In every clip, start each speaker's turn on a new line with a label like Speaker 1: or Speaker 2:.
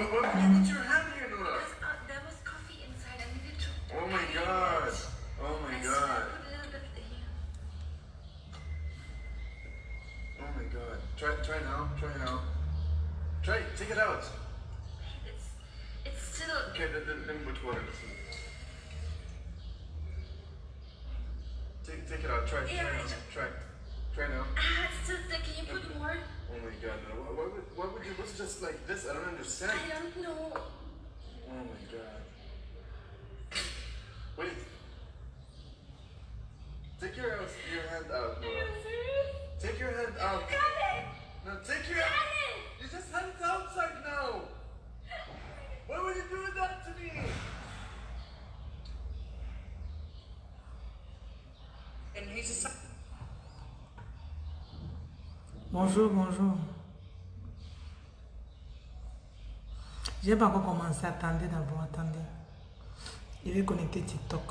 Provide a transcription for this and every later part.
Speaker 1: But why would you put your hand here, Nora?
Speaker 2: Because uh, there was coffee inside. I needed to.
Speaker 1: Oh my god. Oh my
Speaker 2: I
Speaker 1: god.
Speaker 2: put a little bit here.
Speaker 1: Oh my god. Try try now. Try now. Try. Take it out.
Speaker 2: It's, it's still.
Speaker 1: Okay, then, then, then put water. Take, take it out. Try. Try
Speaker 2: Yeah,
Speaker 1: Try. Try now.
Speaker 2: Ah, it's still thick. Can you put more?
Speaker 1: Oh my god. No. Why, why would why would you was just like this? I don't understand.
Speaker 2: I don't know.
Speaker 1: Oh my god. Wait. Take your your hand out. Nora. Take your hand out.
Speaker 2: Got it!
Speaker 1: No, take your
Speaker 2: Got it!
Speaker 1: You just had it outside now. Why would you do that to me?
Speaker 3: And he's just
Speaker 4: Bonjour, bonjour. J'ai pas encore commencé. Attendez d'abord, attendez. Je vais connecter TikTok.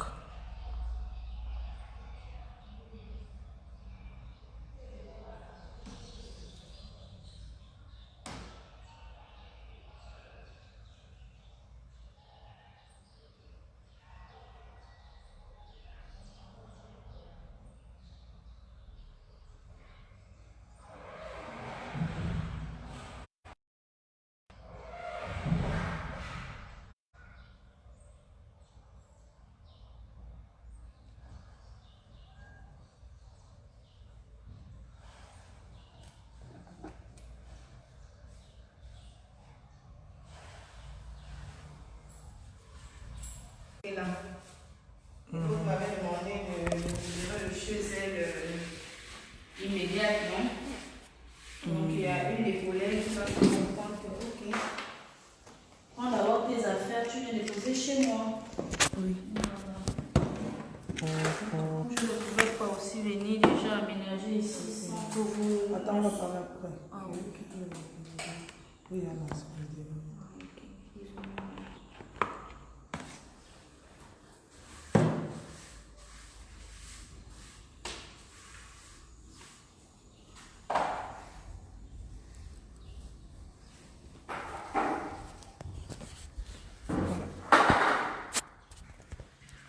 Speaker 3: là. Vous m'avez demandé de livrer le chez elle euh, immédiatement. Donc il y a une des collègues qui va se rendre compte que, ok, prends d'abord tes affaires, tu viens déposer chez moi.
Speaker 4: Oui.
Speaker 3: Je ne pouvais pas aussi venir déjà aménager ici sans que vous.
Speaker 4: Attends, on va parler après.
Speaker 3: Ah, ok.
Speaker 4: Oui, alors, ça veut dire.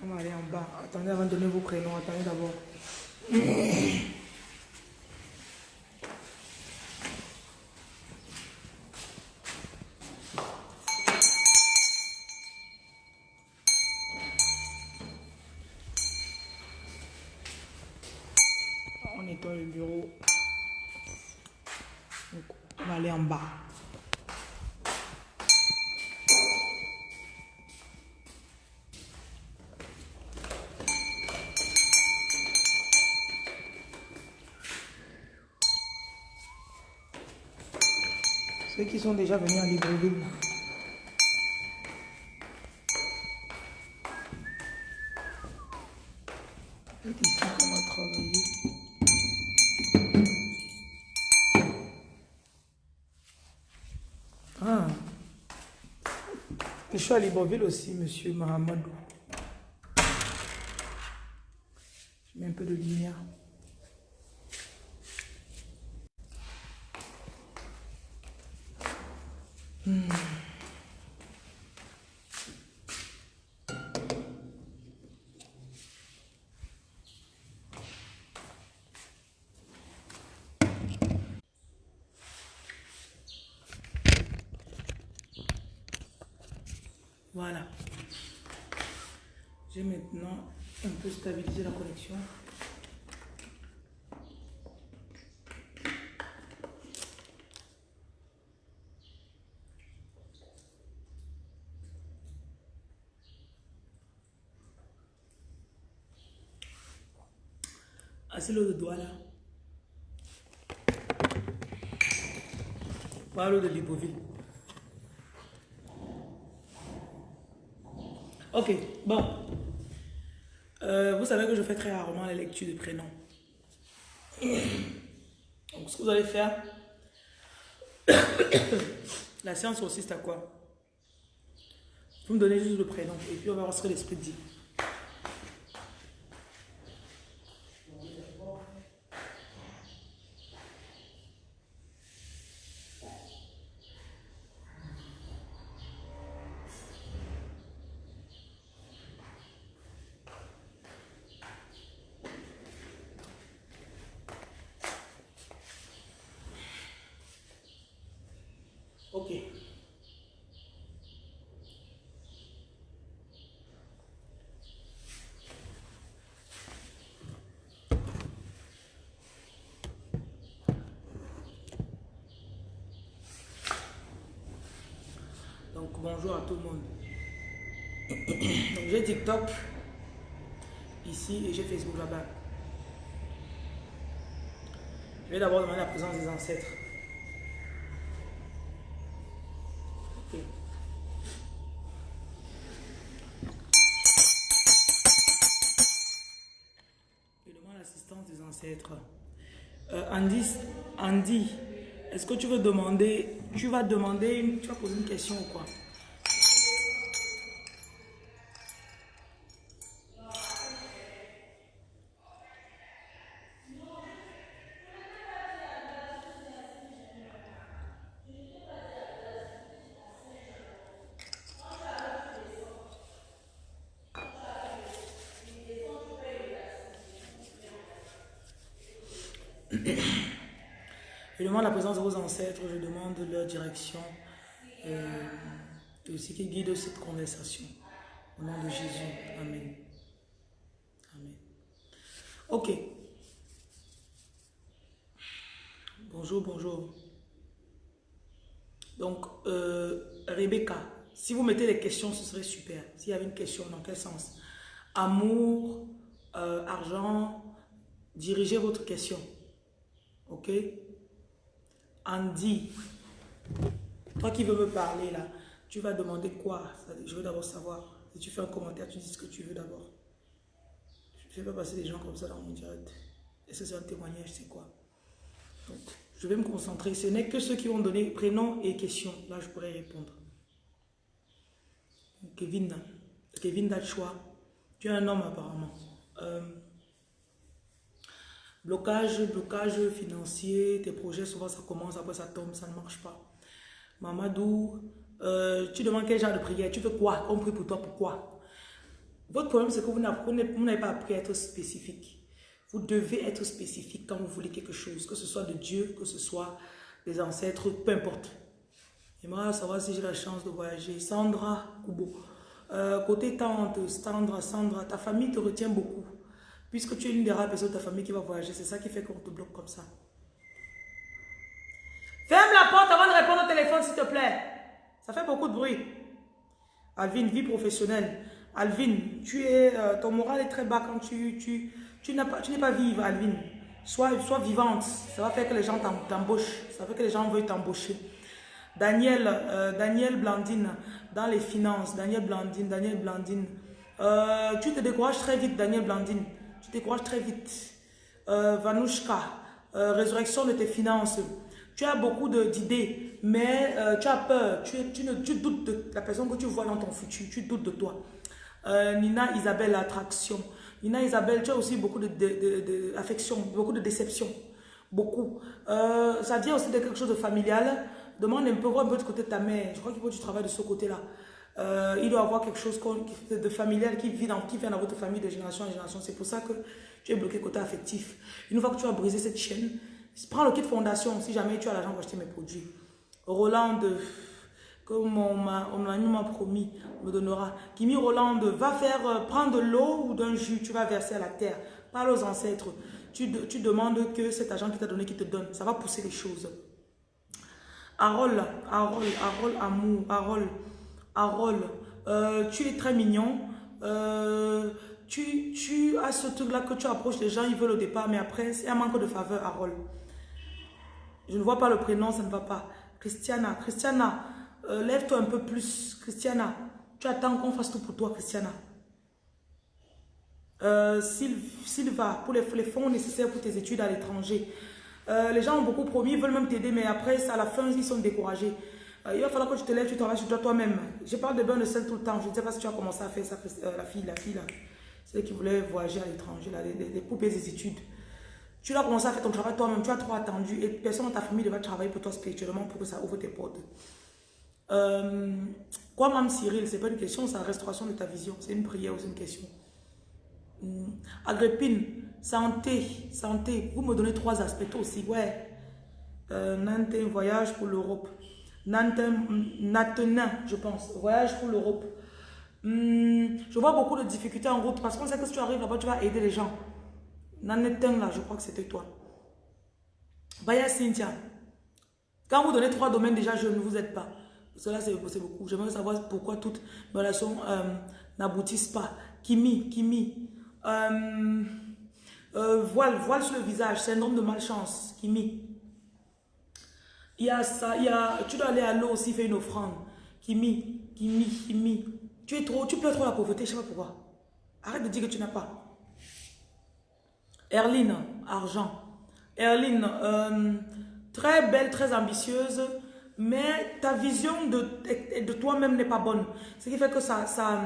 Speaker 4: On va aller en bas. Attendez avant de donner vos prénoms. Attendez d'abord. On nettoie le bureau. On va aller en bas. Ceux qui sont déjà venus à Libreville. Ah. Je suis à Libreville aussi, monsieur Mahamadou. Je mets un peu de lumière. Voilà. J'ai maintenant un peu stabilisé la connexion. C'est l'eau de doigt là. Voilà l'eau de Libreville. Ok, bon. Euh, vous savez que je fais très rarement la lecture de prénoms. Donc, ce que vous allez faire, la séance consiste à quoi? Vous me donnez juste le prénom et puis on va voir ce que l'esprit dit. Ok. Donc bonjour à tout le monde. J'ai TikTok ici et j'ai Facebook là-bas. Je vais d'abord demander la présence des ancêtres. Ok. Je demande l'assistance des ancêtres. Euh, Andy, Andy est-ce que tu veux demander, tu vas demander, une- tu vas poser une question ou quoi? Je demande la présence de vos ancêtres, je demande leur direction et aussi qu'ils guident cette conversation. Au nom de Jésus. Amen. Amen. Ok. Bonjour, bonjour. Donc, euh, Rebecca, si vous mettez des questions, ce serait super. S'il y avait une question, dans quel sens? Amour, euh, argent, dirigez votre question. Ok? Andy, toi qui veux me parler là, tu vas demander quoi? Je veux d'abord savoir. Si tu fais un commentaire, tu dis ce que tu veux d'abord. Je ne fais pas passer des gens comme ça dans mon direct. Et ça, c'est un témoignage, c'est quoi? Donc, je vais me concentrer. Ce n'est que ceux qui vont donner prénom et question. Là, je pourrais répondre. Kevin, Kevin Dachoua, tu es un homme apparemment. Euh, Blocage, blocage financier, tes projets, souvent ça commence, après ça tombe, ça ne marche pas. Mamadou, euh, tu demandes quel genre de prière, tu veux quoi On prie pour toi, pourquoi? Votre problème, c'est que vous n'avez pas appris à être spécifique. Vous devez être spécifique quand vous voulez quelque chose, que ce soit de Dieu, que ce soit des ancêtres, peu importe. J'aimerais savoir si j'ai la chance de voyager. Sandra Kubo, euh, côté tante, Sandra, Sandra, ta famille te retient beaucoup. Puisque tu es une des rares personnes de ta famille qui va voyager, c'est ça qui fait qu'on te bloque comme ça. Ferme la porte avant de répondre au téléphone, s'il te plaît. Ça fait beaucoup de bruit. Alvin, vie professionnelle. Alvin, tu es, euh, ton moral est très bas quand tu, tu, tu n'es pas, tu pas Alvin. Sois, sois vivante. Ça va faire que les gens t'em- t'embauchent. Ça va que les gens veuillent t'embaucher. Daniel, euh, Daniel Blandine, dans les finances. Daniel Blandine, Daniel Blandine. Euh, tu te décourages très vite, Daniel Blandine. Tu décourages très vite. Euh, Vanouchka, euh, résurrection de tes finances. Tu as beaucoup d'idées, mais euh, tu as peur. Tu, tu, doutes de la personne que tu vois dans ton futur. Tu doutes de toi. Euh, Nina Isabelle, attraction. Nina Isabelle, tu as aussi beaucoup de, de, de- de- beaucoup de déception. Beaucoup. Ça vient aussi de quelque chose de familial. Demande un peu, voir un peu du côté de ta mère. Je crois qu'il faut que tu travailles de ce côté-là. Euh, il doit avoir quelque chose de familial qui, vit dans, qui vient dans votre famille de génération en génération. C'est pour ça que tu es bloqué côté affectif. Une fois que tu as brisé cette chaîne, prends le kit fondation si jamais tu as l'argent pour acheter mes produits. Roland, comme mon, ma- mon ami m'a promis, me donnera. Kimi Roland, va faire euh, prendre de l'eau ou d'un jus, tu vas verser à la terre. Parle aux ancêtres. Tu, tu demandes que cet argent qui t'a donné, qui te donne, ça va pousser les choses. Harold, Harold, Harold, amour, Harold, Harold, euh, tu es très mignon. Euh, tu, tu as ce truc-là que tu approches les gens, ils veulent au départ, mais après, c'est un manque de faveur, Harold. Je ne vois pas le prénom, ça ne va pas. Christiana, Christiana, euh, lève-toi un peu plus. Christiana, tu attends qu'on fasse tout pour toi, Christiana. Euh, Syl- Sylva, pour les, fonds nécessaires pour tes études à l'étranger. Euh, les gens ont beaucoup promis, ils veulent même t'aider, mais après, à la fin, ils sont découragés. Euh, il va falloir que tu te lèves, tu travailles sur toi toi-même. Je parle de bain de sel tout le temps. Je ne sais pas si tu as commencé à faire ça, euh, la fille, la fille là. Celle qui voulait voyager à l'étranger, les, poupées des études. Tu dois commencer à faire ton travail toi-même, tu as trop attendu et personne dans ta famille devra travailler pour toi spirituellement pour que ça ouvre tes portes. Euh, quoi, même Cyril, c'est pas une question, c'est la restauration de ta vision. C'est une prière ou c'est une question. Hum, Agrippine, santé, santé. Vous me donnez trois aspects aussi, ouais. Euh, voyage pour l'Europe. Natenin, je pense. Voyage pour l'Europe. Hmm, je vois beaucoup de difficultés en route parce qu'on sait que si tu arrives là-bas, tu vas aider les gens. Nanetin, là, je crois que c'était toi. Vaya Cynthia. Quand vous donnez trois domaines, déjà, je ne vous aide pas. Cela, c'est beaucoup. J'aimerais savoir pourquoi toutes mes relations euh, n'aboutissent pas. Kimi, Kimi. Euh, euh, voile, voile sur le visage, syndrome de malchance. Kimi. Il y a ça, il y a, tu dois aller à l'eau aussi faire une offrande. Kimi, Kimi, Kimi. Tu es trop, tu pleures trop la pauvreté, je sais pas pourquoi. Arrête de dire que tu n'as pas. Erline, argent. Erline, euh, très belle, très ambitieuse, mais ta vision de, de toi-même n'est pas bonne. Ce qui fait que ça, ça,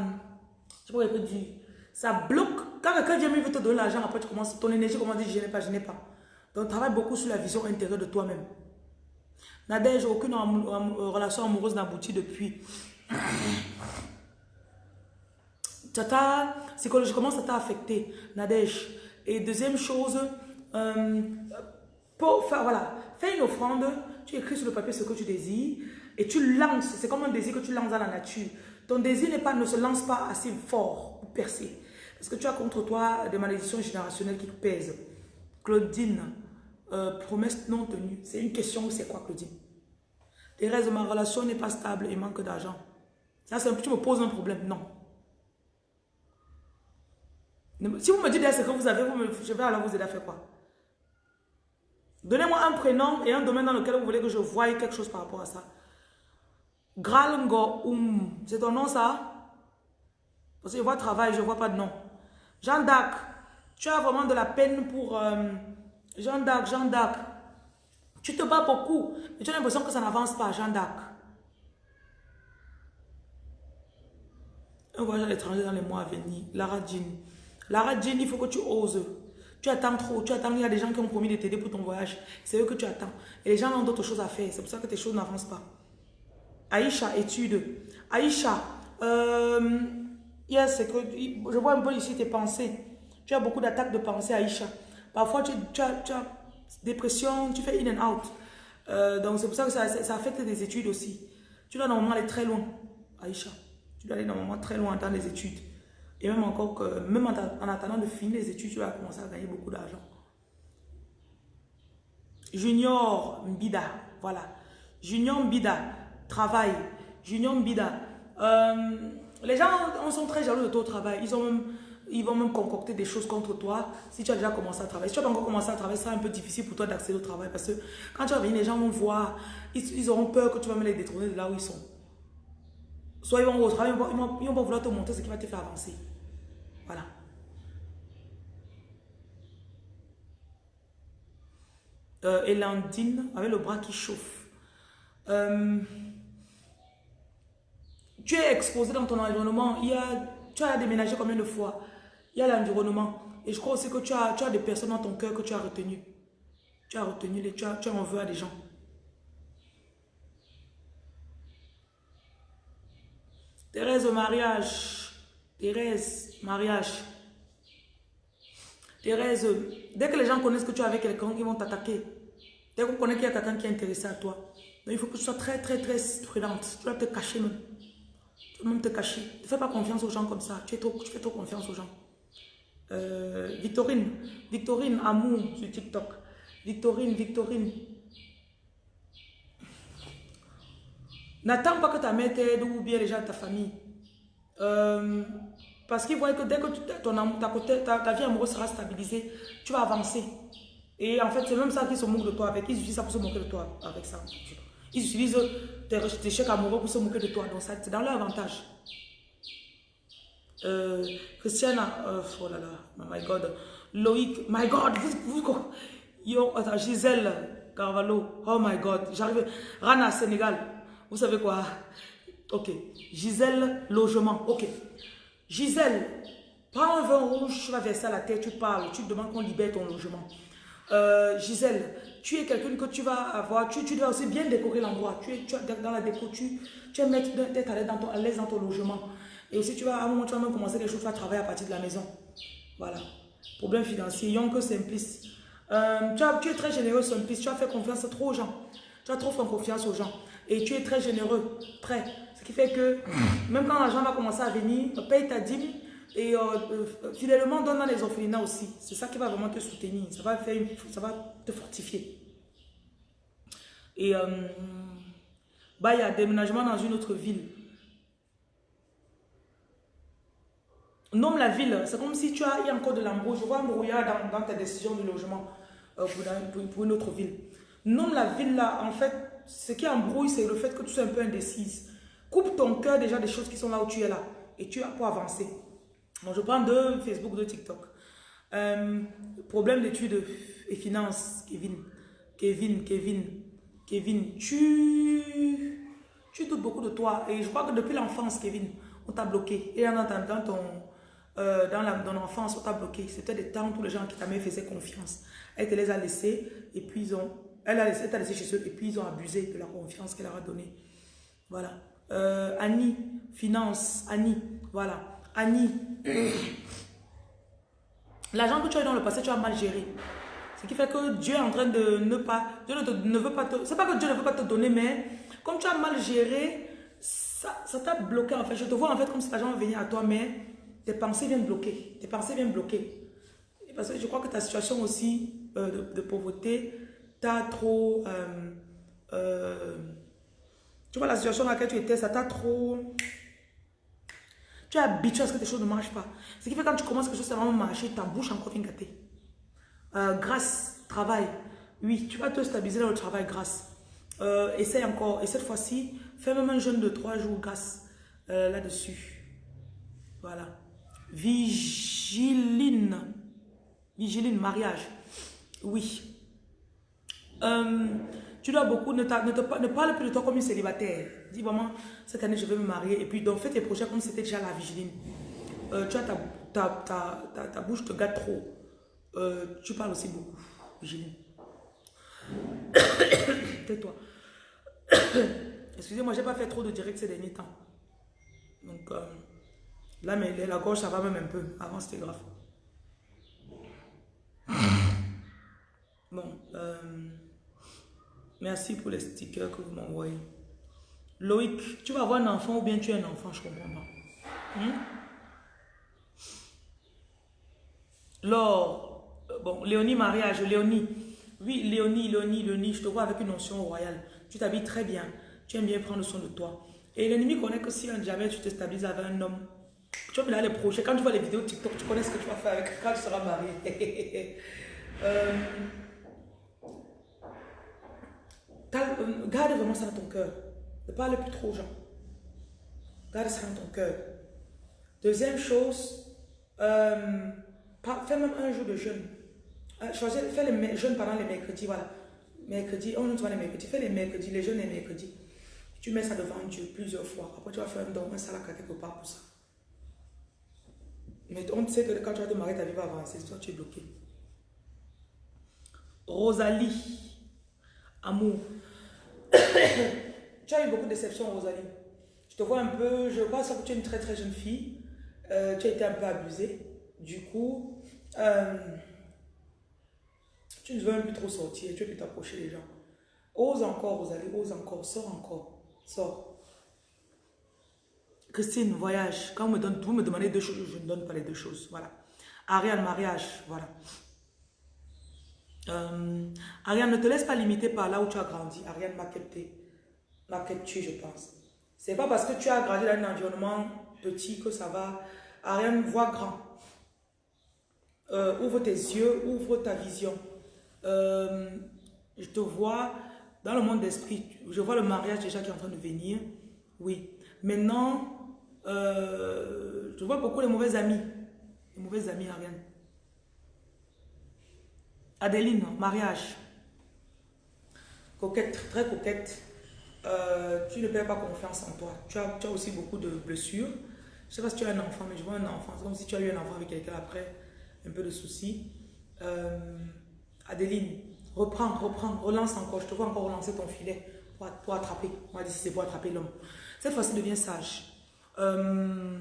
Speaker 4: je sais pas dire, ça bloque. Quand quelqu'un vient veut te donner l'argent, après tu commences, ton énergie commence à dire je n'ai pas, je n'ai pas. Donc travaille beaucoup sur la vision intérieure de toi-même. Nadège, aucune relation amoureuse n'aboutit depuis. Tata, psychologiquement, ça t'a affecté, Nadège. Et deuxième chose, euh, voilà, fais une offrande, tu écris sur le papier ce que tu désires et tu lances, c'est comme un désir que tu lances dans la nature. Ton désir ne se lance pas assez fort pour percer. Parce que tu as contre toi des malédictions générationnelles qui pèsent. Claudine, euh, promesse non tenue. C'est une question, c'est quoi Claudine? Thérèse, ma relation n'est pas stable et manque d'argent. Ça, c'est tu me poses un problème. Non. Si vous me dites ce que vous avez, je vais alors vous aider à faire quoi? Donnez-moi un prénom et un domaine dans lequel vous voulez que je voie quelque chose par rapport à ça. Gralngo Um. C'est ton nom ça? Parce que je vois travail, je ne vois pas de nom. Jean d'Arc. Tu as vraiment de la peine pour... Euh, Jean d'Arc, Jean d'Arc. Tu te bats beaucoup, mais tu as l'impression que ça n'avance pas, Jean d'Arc. Un voyage à l'étranger dans les mois à venir. Lara Jean. Lara Jean, il faut que tu oses. Tu attends trop, tu attends, il y a des gens qui ont promis de t'aider pour ton voyage. C'est eux que tu attends. Et les gens ont d'autres choses à faire. C'est pour ça que tes choses n'avancent pas. Aïcha, étude. Aïcha, euh, yes, que, je vois un peu ici tes pensées. Tu as beaucoup d'attaques de pensée, Aïcha. Parfois, tu, as, tu, as, dépression, tu fais in and out. Euh, donc, c'est pour ça que ça, affecte tes études aussi. Tu dois normalement aller très loin, Aïcha. Tu dois aller normalement très loin dans les études. Et même encore que, même en, attendant de finir les études, tu vas commencer à gagner beaucoup d'argent. Junior Mbida, voilà. Junior Mbida, travail. Junior Mbida. Euh, les gens on sont très jaloux de ton travail. Ils, ont ils vont même concocter des choses contre toi si tu as déjà commencé à travailler. Si tu n'as pas encore commencé à travailler, ça sera un peu difficile pour toi d'accéder au travail parce que quand tu vas venir, les gens vont voir, ils, auront peur que tu vas me les détourner de là où ils sont. Soit ils vont au travail, ils vont, ils vont, vouloir te montrer ce qui va te faire avancer. Voilà. Euh, Elandine avec le bras qui chauffe. Euh, tu es exposé dans ton environnement. Il y a, tu as déménagé combien de fois? Il y a l'environnement. Et je crois aussi que tu as, tu as des personnes dans ton cœur que tu as retenues. Tu as retenu, les, tu, as, tu à des gens. Thérèse, mariage. Thérèse, mariage. Thérèse, dès que les gens connaissent que tu es avec quelqu'un, ils vont t'attaquer. Dès qu'on connaît qu'il y a quelqu'un qui est intéressé à toi, il faut que tu sois très, très, très prudente. Tu dois te cacher même. Tu dois même te cacher. Ne fais pas confiance aux gens comme ça. Tu, es trop, tu fais trop confiance aux gens. Euh, Victorine, Victorine, amour sur TikTok. Victorine, Victorine. N'attends pas que ta mère t'aide ou bien les gens de ta famille. Euh, parce qu'ils voient que dès que ton, ta, ta, vie amoureuse sera stabilisée, tu vas avancer. Et en fait, c'est même ça qu'ils se moquent de toi avec. Ils utilisent ça pour se moquer de toi avec ça. Ils utilisent tes, chèques amoureux pour se moquer de toi. Donc, c'est dans leur avantage. Euh, Christiana, euh, oh là là, oh my God. Loïc, my God, vous, vous, yo, attends, Gisèle Carvalho, oh my God, j'arrive. Rana, Sénégal, vous savez quoi? Ok. Gisèle, logement, ok. Gisèle, prends un vin rouge, tu vas verser à la tête, tu parles, tu demandes qu'on libère ton logement. Euh, Gisèle, tu es quelqu'un que tu vas avoir, tu, tu dois aussi bien décorer l'endroit. Tu es, dans la déco, tu, tu es mettre d'être à l'aise dans ton logement. Et aussi, tu vas, à un moment, tu vas même commencer quelque chose, tu vas travailler à partir de la maison. Voilà. Problème financier, que Simplice. Euh, tu, as, tu es très généreux, Simplice. Tu as fait confiance trop aux gens. Tu as trop fait confiance aux gens. Et tu es très généreux, prêt. Ce qui fait que même quand l'argent va commencer à venir, paye ta dîme et euh, euh, fidèlement donne dans les orphelinats aussi. C'est ça qui va vraiment te soutenir. Ça va, faire une- ça va te fortifier. Et euh, bah, il y a déménagement dans une autre ville. Nomme la ville. C'est comme si tu as il encore de l'embrouille. Je vois un brouillard dans, dans ta décision de logement euh, pour, une autre ville. Nomme la ville là. En fait, ce qui embrouille, c'est le fait que tu sois un peu indécise. Coupe ton cœur déjà des choses qui sont là où tu es là. Et tu as pour avancer. Bon, je prends de Facebook, de TikTok. Euh, problème d'études et finances, Kevin. Kevin, Kevin, Kevin, tu, tu doutes beaucoup de toi. Et je crois que depuis l'enfance, Kevin, on t'a bloqué. Et dans, dans ton, euh, dans, la, dans l'enfance, on t'a bloqué. C'était des temps où les gens qui t'avaient faisaient confiance. Elle te les a laissés et puis ils ont... Elle a laissé, t'a laissé chez eux et puis ils ont abusé de la confiance qu'elle leur a donnée. Voilà. Euh, Annie, finance, Annie, voilà. Annie, l'argent que tu as eu dans le passé, tu as mal géré. Ce qui fait que Dieu est en train de ne pas, Dieu ne, ne veut pas te, c'est pas que Dieu ne veut pas te donner, mais comme tu as mal géré, ça ça t'a bloqué en fait. Je te vois en fait comme si l'argent venait à toi, mais tes pensées viennent bloquer. Tes pensées viennent bloquer. Parce que je crois que ta situation aussi euh, de, de pauvreté, t'as trop... euh, euh, tu vois la situation dans laquelle tu étais, ça t'a trop... Tu es habitué à ce que tes choses ne marchent pas. Ce qui fait que quand tu commences quelque chose à vraiment marcher, ta bouche encore vient gâter. Grâce, travail. Oui, tu vas te stabiliser dans le travail grâce. Essaye encore. Et cette fois-ci, fais même un jeûne de trois jours grâce là-dessus. Voilà. Vigiline. Vigiline, mariage. Oui. Euh, tu dois beaucoup, ne, ne, te parle plus de toi comme une célibataire. Dis vraiment, cette année je vais me marier. Et puis donc fais tes projets comme c'était déjà la vigiline. Euh, tu as ta, bouche te gâte trop. Euh, tu parles aussi beaucoup, vigiline. Tais-toi. Excusez-moi, j'ai pas fait trop de direct ces derniers temps. Donc là, mais la gorge, ça va même un peu. Avant, c'était grave. Bon, euh, merci pour les stickers que vous m'envoyez. Loïc, tu vas avoir un enfant ou bien tu es un enfant, je comprends pas. Hmm? Laure, euh, bon, Léonie, mariage, Léonie. Oui, Léonie, Léonie, Léonie, je te vois avec une notion royale. Tu t'habilles très bien. Tu aimes bien prendre soin de toi. Et l'ennemi connaît que si jamais tu te stabilises avec un homme, tu vas me les projets. Quand tu vois les vidéos TikTok, tu connais ce que tu vas faire avec quand tu seras marié. Euh, euh, garde vraiment ça dans ton cœur. Ne parle plus trop aux gens. Garde ça dans ton cœur. Deuxième chose, euh, fais même un jour de jeûne. Choisis, fais les jeûnes pendant les mercredis, voilà. Mercredi, on ne les mercredis, fais les mercredis, les jeûnes les mercredis. Tu mets ça devant Dieu plusieurs fois. Après, tu vas faire un don, un salaka quelque part pour ça. Mais on sait que quand tu vas te marier, ta vie va avancer. Toi, tu es bloqué. Rosalie, amour. tu as eu beaucoup de déceptions, Rosalie. Je te vois un peu, je vois ça que tu es une très très jeune fille. Euh, tu as été un peu abusée. Du coup, euh, tu ne veux même plus trop sortir. Tu veux plus t'approcher des gens. Ose encore, Rosalie, ose encore, sors encore, sors. Christine, voyage. Quand me, donne- vous me demandez deux choses, je ne donne pas les deux choses. Voilà. Ariane, mariage. Voilà. Euh, Ariane, ne te laisse pas limiter par là où tu as grandi. Ariane m'a capté. M'a capté, je pense. C'est pas parce que tu as grandi dans un environnement petit que ça va. Ariane, vois grand. Euh, ouvre tes yeux, ouvre ta vision. Euh, je te vois dans le monde d'esprit. Je vois le mariage déjà qui est en train de venir. Oui. Maintenant, euh, je vois beaucoup les mauvais amis. Les mauvais amis, Ariane. Adeline, mariage. Coquette, très coquette. Euh, tu ne perds pas confiance en toi. Tu as, tu as aussi beaucoup de blessures. Je ne sais pas si tu as un enfant, mais je vois un enfant. C'est comme si tu as eu un enfant avec quelqu'un après, un peu de soucis. Euh, Adeline, reprends, reprends, relance encore. Je te vois encore relancer ton filet pour, pour attraper. On va dire si c'est pour attraper l'homme. Cette fois-ci, deviens sage. Euh,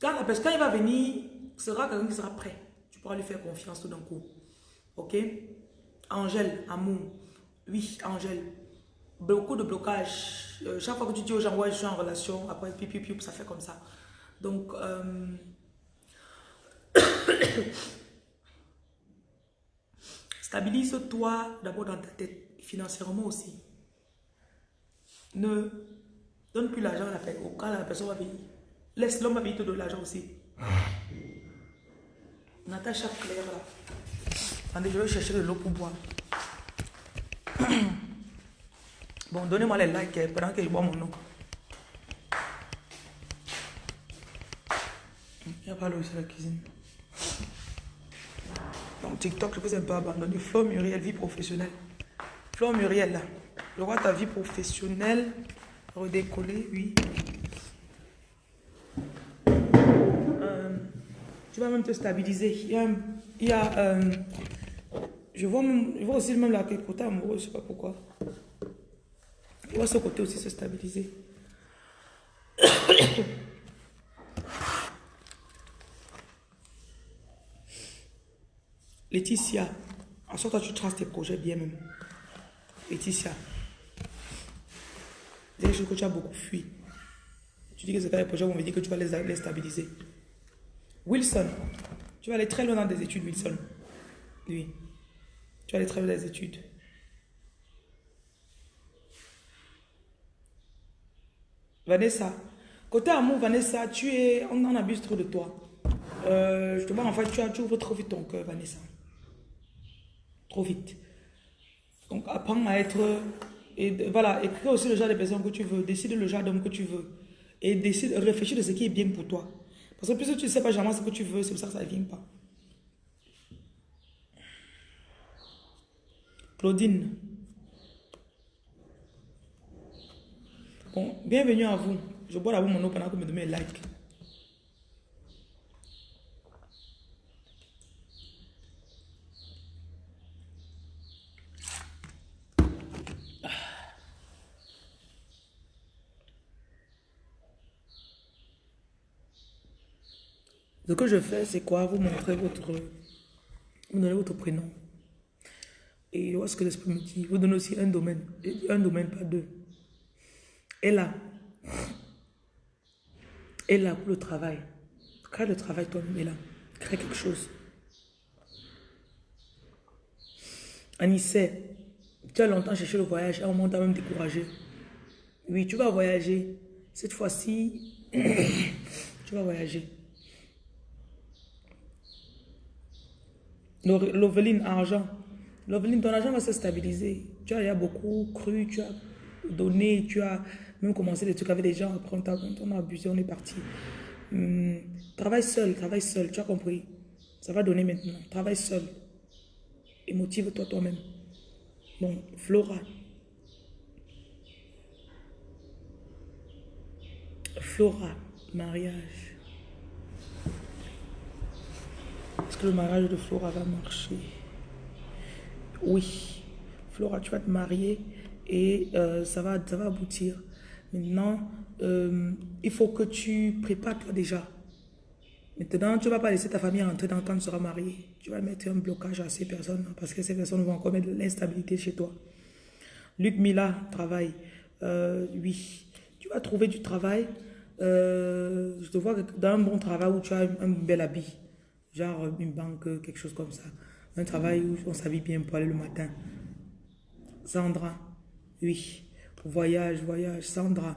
Speaker 4: quand, la quand il va venir, sera quelqu'un qui sera prêt. Tu pourras lui faire confiance tout d'un coup. Ok? Angèle, amour. Oui, Angèle. beaucoup de blocages. Euh, chaque fois que tu dis aux gens, ouais, je suis en relation, après, pipi, pipi, ça fait comme ça. Donc, euh, stabilise-toi d'abord dans ta tête, financièrement aussi. Ne donne plus l'argent à la personne. Quand la personne va venir, laisse l'homme venir te donner l'argent aussi. Natacha Claire là. Attendez, je vais chercher de l'eau pour boire. Bon, donnez-moi les likes eh, pendant que je bois mon eau. Il n'y a pas l'eau sur la cuisine. Donc TikTok, je peux un peu abandonner. Flo Muriel, vie professionnelle. Flo Muriel, là. Je vois ta vie professionnelle redécoller, oui. Euh, tu vas même te stabiliser. Il y a, euh, je vois même, je vois aussi même la côté amoureux, je sais pas pourquoi. Je vois ce côté aussi se stabiliser. Laetitia, en sorte tu traces tes projets bien même. Laetitia, des choses que tu as beaucoup fui. Tu dis que c'est pas les projets vont me dire que tu vas les, les stabiliser. Wilson, tu vas aller très loin dans des études, Wilson. Oui. Tu vas aller très loin dans les études. Vanessa, côté amour, Vanessa, tu es, on en abuse trop de toi. Euh, je te vois, en fait, tu, as, tu ouvres trop vite ton cœur, Vanessa. Trop vite. Donc, apprends à être. Et voilà, écris aussi le genre de personne que tu veux, décide le genre d'homme que tu veux. Et décide, réfléchis de ce qui est bien pour toi. Parce que plus tu ne sais pas jamais ce que tu veux, c'est pour ça que ça ne vient pas. Claudine. Bon, bienvenue à vous. Je bois d'abord mon eau pendant que vous me donnez un like. Ce que je fais, c'est quoi? Vous montrez votre... Vous donnez votre prénom. Et voilà ce que l'esprit me dit. Vous donnez aussi un domaine. Un domaine, pas deux. Et là, et là pour le travail. Crée le travail toi-même, et là. Crée quelque chose. Anissé, tu as longtemps cherché le voyage, à un moment, tu as même découragé. Oui, tu vas voyager. Cette fois-ci, tu vas voyager. Loveline, argent. Loveline, ton argent va se stabiliser. Tu as déjà beaucoup cru, tu as donné, tu as même commencé des trucs avec des gens. Après, on, a abusé, on est parti. Hum, travaille seul, travaille seul, tu as compris. Ça va donner maintenant. Travaille seul. Et motive-toi toi-même. Bon, Flora. Flora, mariage. Est-ce que le mariage de Flora va marcher? Oui. Flora, tu vas te marier et euh, ça, va, ça va aboutir. Maintenant, euh, il faut que tu prépares toi déjà. Maintenant, tu ne vas pas laisser ta famille rentrer dans quand tu seras marié. Tu vas mettre un blocage à ces personnes parce que ces personnes vont encore mettre de l'instabilité chez toi. Luc Mila, travail. Euh, oui. Tu vas trouver du travail. Je te vois dans un bon travail où tu as un bel habit. Genre une banque, quelque chose comme ça. Un travail où on s'habille bien pour aller le matin. Sandra, oui. Voyage, voyage. Sandra,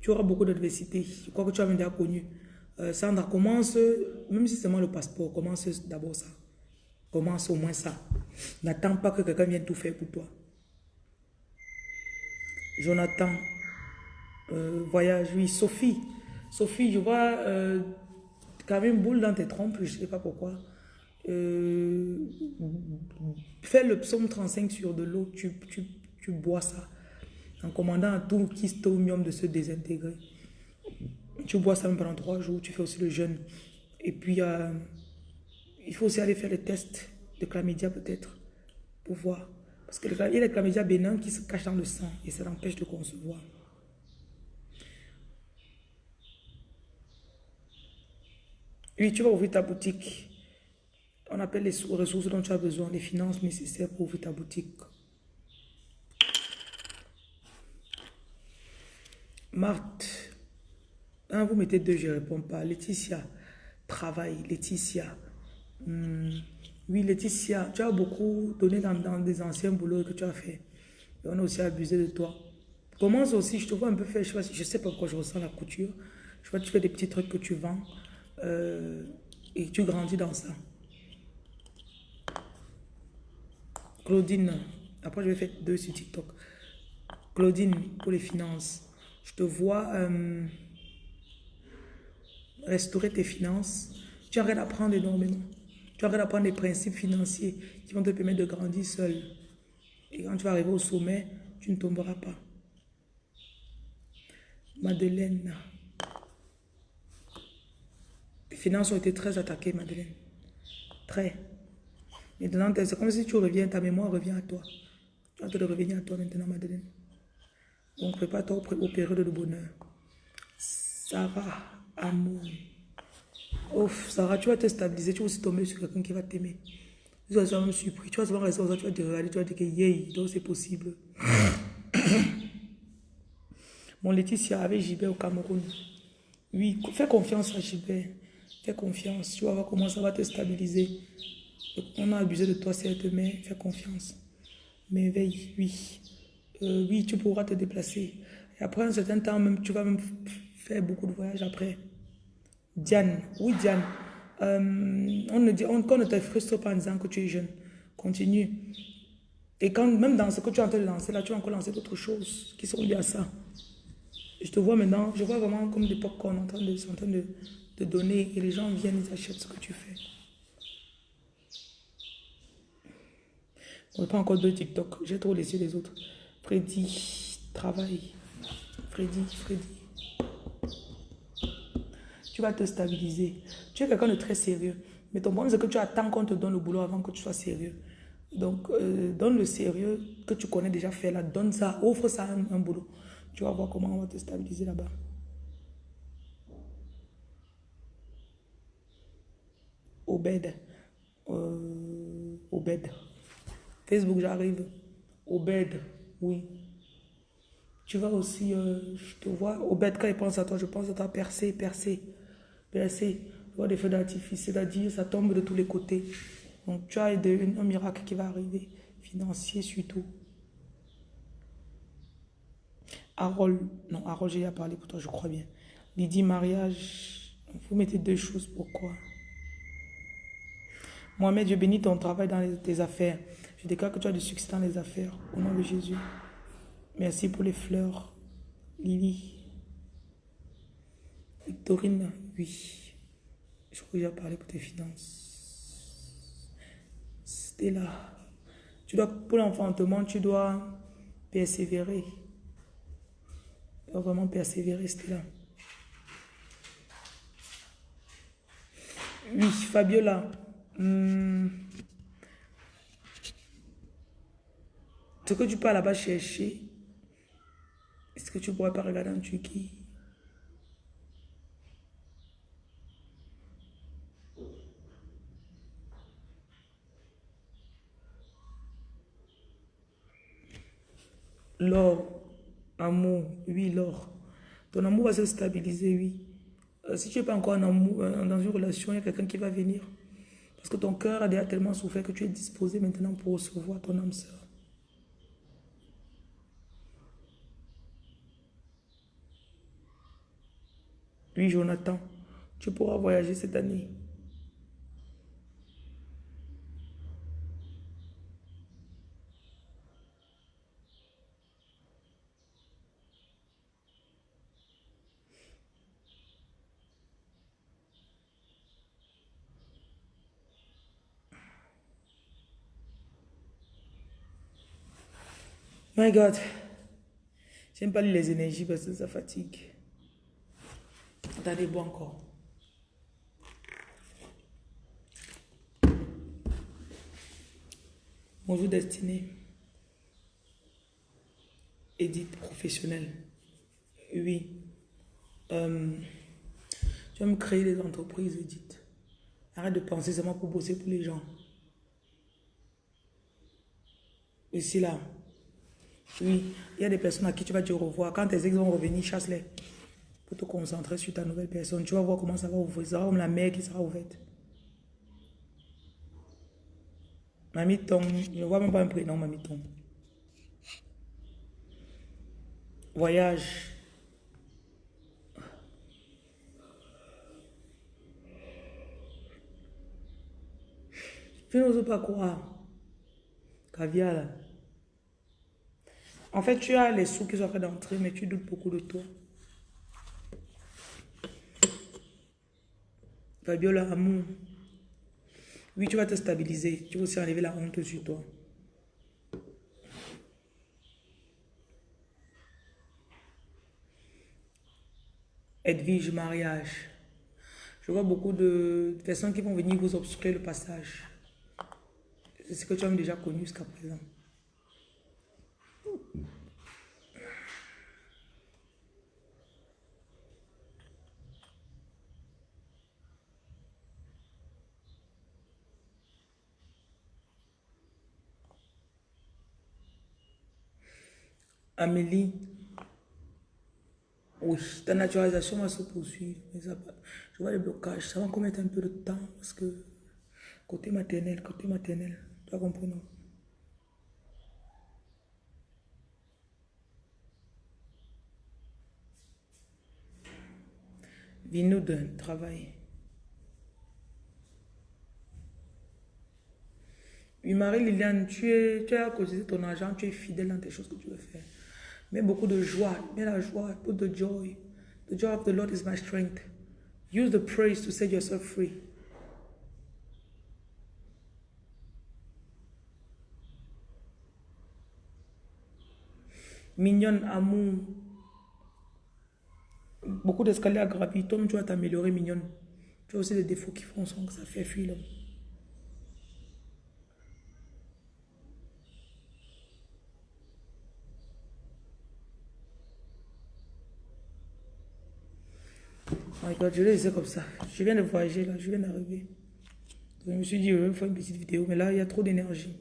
Speaker 4: tu auras beaucoup d'adversité. Je crois que tu as déjà connu. Euh, Sandra, commence, même si c'est seulement le passeport, commence d'abord ça. Commence au moins ça. N'attends pas que quelqu'un vienne tout faire pour toi. Jonathan, euh, voyage, oui. Sophie, Sophie, je vois euh, quand même boule dans tes trompes, je ne sais pas pourquoi. Euh, fais le psaume 35 sur de l'eau, tu, tu, tu bois ça. En commandant à tout kystomium de se désintégrer. Tu bois ça même pendant trois jours, tu fais aussi le jeûne. Et puis, euh, il faut aussi aller faire les tests de chlamydia peut-être, pour voir. Parce qu'il y a les chlamydia bénins qui se cachent dans le sang et ça l'empêche de concevoir. Oui, tu vas ouvrir ta boutique. On appelle les ressources dont tu as besoin, les finances nécessaires pour ouvrir ta boutique. Marthe. Un, vous mettez deux, je ne réponds pas. Laetitia. Travail. Laetitia. Hmm. Oui, Laetitia, tu as beaucoup donné dans, des anciens boulots que tu as fait. Et on a aussi abusé de toi. Commence aussi, je te vois un peu faire, je je sais pas pourquoi je ressens la couture. Je vois que tu fais des petits trucs que tu vends. Euh, et tu grandis dans ça. Claudine, après je vais faire deux sur TikTok. Claudine, pour les finances, je te vois euh, restaurer tes finances. Tu arrêtes d'apprendre énormément. Tu arrêtes d'apprendre des principes financiers qui vont te permettre de grandir seul. Et quand tu vas arriver au sommet, tu ne tomberas pas. Madeleine. Tes finances ont été très attaquées, Madeleine. Très. Maintenant, c'est comme si tu reviens, ta mémoire revient à toi. Tu vas te revenir à toi maintenant, Madeleine. Donc, prépare-toi au, pré- aux périodes de bonheur. Sarah, amour. Ouf, Sarah, tu vas te stabiliser, tu vas aussi tomber sur quelqu'un qui va t'aimer. Tu vas être même surpris, tu vas souvent rester tu vas te regarder, tu vas dire que yay, donc c'est possible. Mon Laetitia avec Gilbert au Cameroun. Oui, fais confiance à Gilbert. Fais confiance, tu vas voir comment ça va te stabiliser. On a abusé de toi, certes, mais fais confiance. Mais veille, oui. Euh, oui, tu pourras te déplacer. Après un certain temps, même, tu vas même faire beaucoup de voyages après. Diane, oui Diane, Euh, on ne dit, on, qu'on ne te frustre pas en disant que tu es jeune. Continue. Et quand, même dans ce que tu es en train de lancer, là, tu vas encore lancer d'autres choses qui sont liées à ça. Je te vois maintenant, je vois vraiment comme des popcorn en train de, en train de, de donner et les gens viennent, ils achètent ce que tu fais. On pas encore de TikTok, j'ai trop laissé les autres. Freddy, travail. Freddy, Freddy. Tu vas te stabiliser. Tu es quelqu'un de très sérieux. Mais ton problème, c'est que tu attends qu'on te donne le boulot avant que tu sois sérieux. Donc, euh, donne le sérieux que tu connais déjà faire là. Donne ça, offre ça un boulot. Tu vas voir comment on va te stabiliser là-bas. Obed. Euh, Obed. Facebook, j'arrive. Obed, oui. Tu vas aussi, euh, je te vois, Obed, quand il pense à toi, je pense à toi, percer, percer, percer. Je vois des feux d'artifice, c'est-à-dire ça tombe de tous les côtés. Donc tu as de- un miracle qui va arriver, financier surtout. Harold, non, Harold, j'ai déjà parlé pour toi, je crois bien. Lydie, mariage, vous mettez deux choses, pourquoi? Mohamed, je bénis ton travail dans tes affaires. Je déclare que tu as du succès dans les affaires. Au nom de Jésus. Merci pour les fleurs. Lily. Victorine, oui. Je crois que j'ai parlé pour tes finances. Stella. Tu dois, pour l'enfantement, tu dois persévérer. Tu dois vraiment persévérer, Stella. Oui, Fabiola. Hmm. Ce que tu peux là-bas chercher, est-ce que tu pourrais pas regarder en Turquie? L'or, amour, oui, l'or. Ton amour va se stabiliser, oui. Euh, si tu n'es pas encore en amour, euh, dans une relation, il y a quelqu'un qui va venir. Parce que ton cœur a déjà tellement souffert que tu es disposé maintenant pour recevoir ton âme sœur. Oui, Jonathan, tu pourras voyager cette année. My God. J'aime pas lire les énergies parce que ça fatigue. Attendez, bois encore. Bonjour destinée. Edith professionnelle. Oui. Euh, tu vas me créer des entreprises, Edith. Arrête de penser seulement pour bosser pour les gens. Ici là. Oui, il y a des personnes à qui tu vas au revoir. Quand tes ex vont revenir, chasse-les. Pour te concentrer sur ta nouvelle personne. Tu vas voir comment ça va ouvrir. Ça va comme la mer qui sera ouverte. Mamie Tom, je ne vois même pas un prénom, Mamie Tom. Voyage. Je n'ose pas croire. Caviar. En fait, tu as les sous qui sont en train d'entrer, mais tu doutes beaucoup de toi. Fabiola, amour. Oui, tu vas te stabiliser. Tu vas aussi enlever la honte sur toi. Edwige, mariage. Je vois beaucoup de personnes qui vont venir vous obstruer le passage. C'est ce que tu as déjà connu jusqu'à présent. Amélie, oui, ta naturalisation va se poursuivre. Mais je vois les blocages. Ça va encore mettre un peu de temps parce que côté maternel, côté maternel, tu as compris, non? Viens-nous d'un travail. Oui, Marie-Liliane, tu, es, tu as causé ton argent, tu es fidèle dans tes choses que tu veux faire. Mets beaucoup de joie, mets la joie, put the joy. The joy of the Lord is my strength. Use the praise to set yourself free. Mignonne, amour. Beaucoup d'escaliers à gravir. Toi, tu vas t'améliorer, mignonne. Tu as aussi des défauts qui font que ça fait fuir l'homme. Je l'ai laissé comme ça. Je viens de voyager là, je viens d'arriver. Je me suis dit, je vais faire une petite vidéo, mais là, il y a trop d'énergie.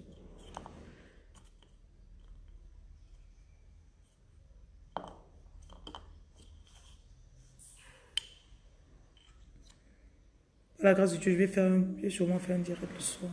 Speaker 4: La grâce de Dieu, je vais, faire un- je vais sûrement faire un direct le soir.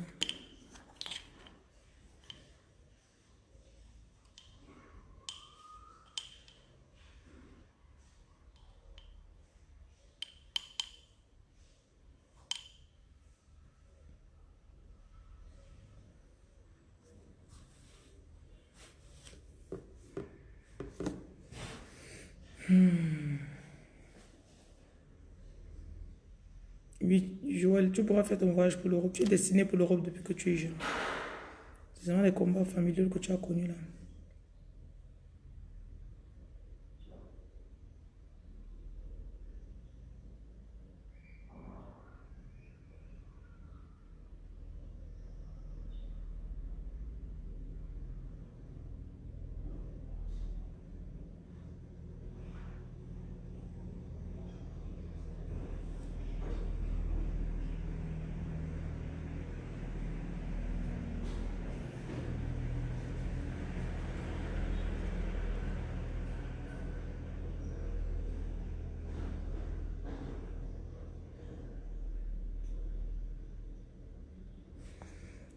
Speaker 4: Oui, Tu pourras faire ton voyage pour l'Europe. Tu es destiné pour l'Europe depuis que tu es jeune. C'est vraiment les combats familiaux que tu as connus là.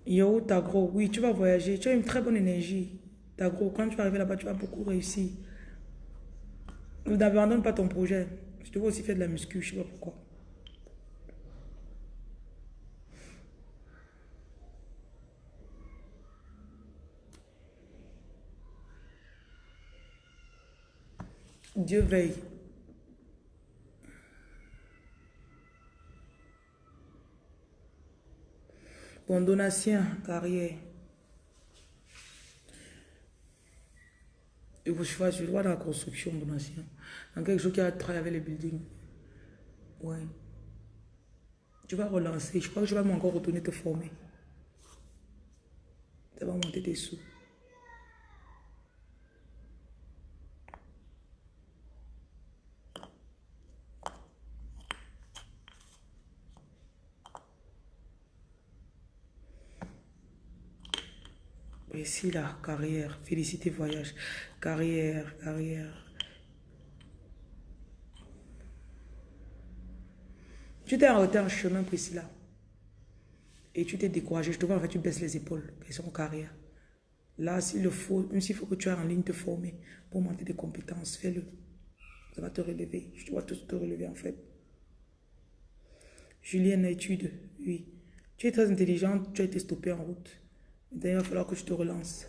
Speaker 4: Yo, Tagro, oui, tu vas voyager. Tu as une très bonne énergie. Tagro, quand tu vas arriver là-bas, tu vas beaucoup réussir. N'abandonne pas ton projet. Je te vois aussi faire de la muscu, je sais pas pourquoi. Dieu veille. Bon, donation, carrière. Et vous, vois, je vois dans la construction, donation. Dans quelque chose qui a travaillé avec les buildings. Ouais. Tu vas relancer. Je crois que je vais encore retourner te former. Ça va monter tes sous. Priscilla, carrière. Félicité voyage. Carrière, carrière. Tu t'es arrêté en chemin, Priscilla. Et tu t'es découragé. Je te vois, en fait, tu baisses les épaules. Question carrière. Là, s'il le faut, même s'il faut que tu ailles en ligne te former pour monter des compétences, fais-le. Ça va te relever. Je dois tous te relever, en fait. Julienne, étude, oui. Tu es très intelligente, tu as été stoppée en route. D'ailleurs, il va falloir que je te relance.